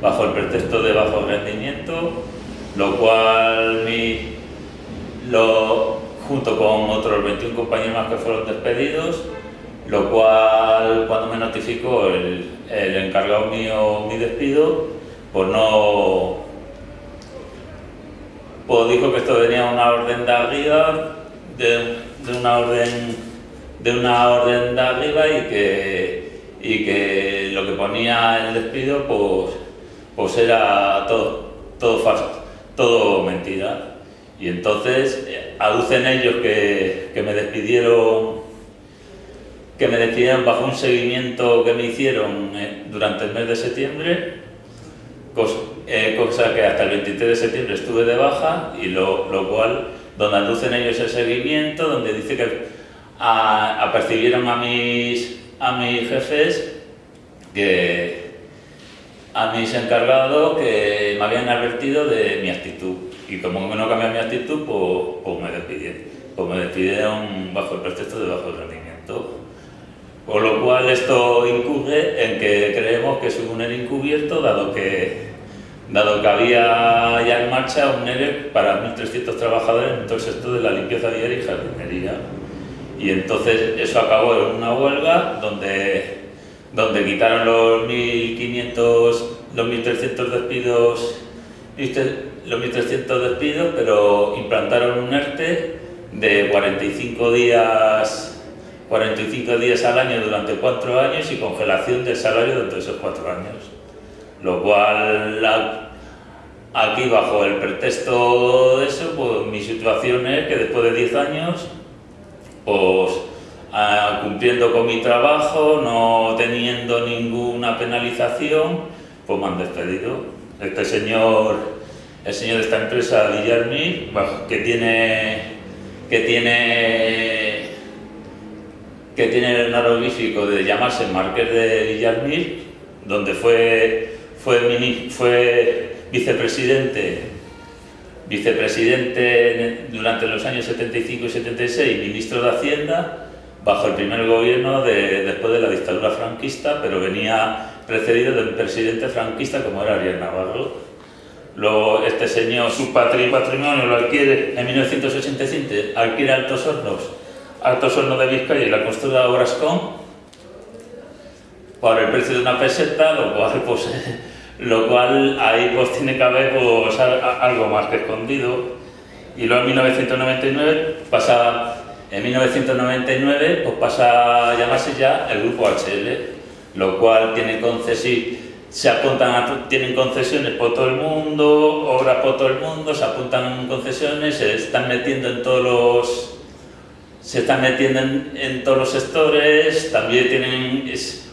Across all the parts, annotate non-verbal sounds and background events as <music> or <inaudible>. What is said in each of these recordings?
bajo, el pretexto de bajo rendimiento, lo cual mi, lo, junto con otros 21 compañeros más que fueron despedidos, lo cual cuando me notificó el, el encargado mío mi despido, pues no, pues dijo que esto venía una orden de arriba, de, de una orden de una orden de arriba y que, y que lo que ponía el despido pues, pues era todo, todo falso, todo mentira. Y entonces eh, aducen ellos que, que me despidieron que me despidieron bajo un seguimiento que me hicieron eh, durante el mes de septiembre, cosa, eh, cosa que hasta el 23 de septiembre estuve de baja, y lo, lo cual, donde aducen ellos el seguimiento, donde dice que a, apercibieron a mis, a mis jefes que a mis encargados que me habían advertido de mi actitud. Y como no cambié mi actitud pues, pues me despidieron pues me despidieron bajo el pretexto de bajo rendimiento. Por lo cual esto incurre en que creemos que es un ERE encubierto dado que dado que había ya en marcha un ERE para 1.300 trabajadores en todo el sector de la limpieza diaria y jardinería y entonces eso acabó en una huelga donde, donde quitaron los 1.500, los 1.300 despidos, los 1.300 despidos, pero implantaron un ERTE de 45 días 45 días al año durante cuatro años y congelación del salario durante esos cuatro años. Lo cual, aquí bajo el pretexto de eso, pues mi situación es que después de 10 años pues cumpliendo con mi trabajo, no teniendo ninguna penalización, pues me han despedido. Este señor, el señor de esta empresa, Villarmir, que tiene, que tiene, que tiene el honorífico de llamarse Marqués de Villarmir, donde fue, fue, fue vicepresidente vicepresidente durante los años 75 y 76, ministro de Hacienda, bajo el primer gobierno de, después de la dictadura franquista, pero venía precedido del presidente franquista como era Ariel Navarro. Luego este señor, su patrimonio lo adquiere en 1985, adquiere Altos Hornos, Altos Hornos de Vizcaya y la constructora Obrascón, por el precio de una peseta, lo cual pues, <laughs> lo cual ahí pues tiene que haber pues, algo más que escondido. Y luego en 1999 pasa, en 1999 pues pasa a llamarse ya el grupo HL, lo cual tiene concesiones, se apuntan tienen concesiones por todo el mundo, obras por todo el mundo, se apuntan en concesiones, se están metiendo en todos los se están metiendo en, todos los sectores, también tienen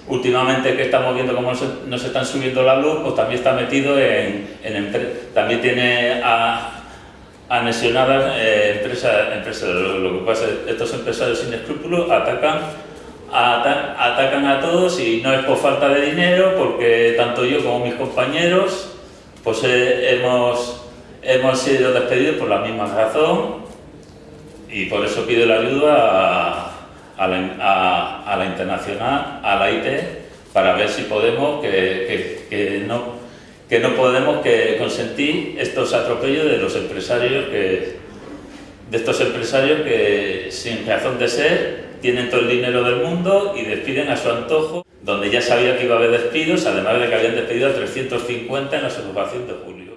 últimamente que estamos viendo cómo nos están subiendo la luz, pues también está metido en, también tiene a, anexionadas eh, empresas, Lo, que pasa es estos empresarios sin escrúpulos atacan, atacan a todos y no es por falta de dinero, porque tanto yo como mis compañeros pues eh, hemos, hemos sido despedidos por la misma razón y por eso pido la ayuda a la, internacional, a la IT, para ver si podemos, que, no, que no podemos que consentir estos atropellos de los empresarios que, estos empresarios que sin razón de ser tienen todo el dinero del mundo y despiden a su antojo, donde ya sabía que iba a haber despidos, además de que habían despedido a 350 en la observación de julio.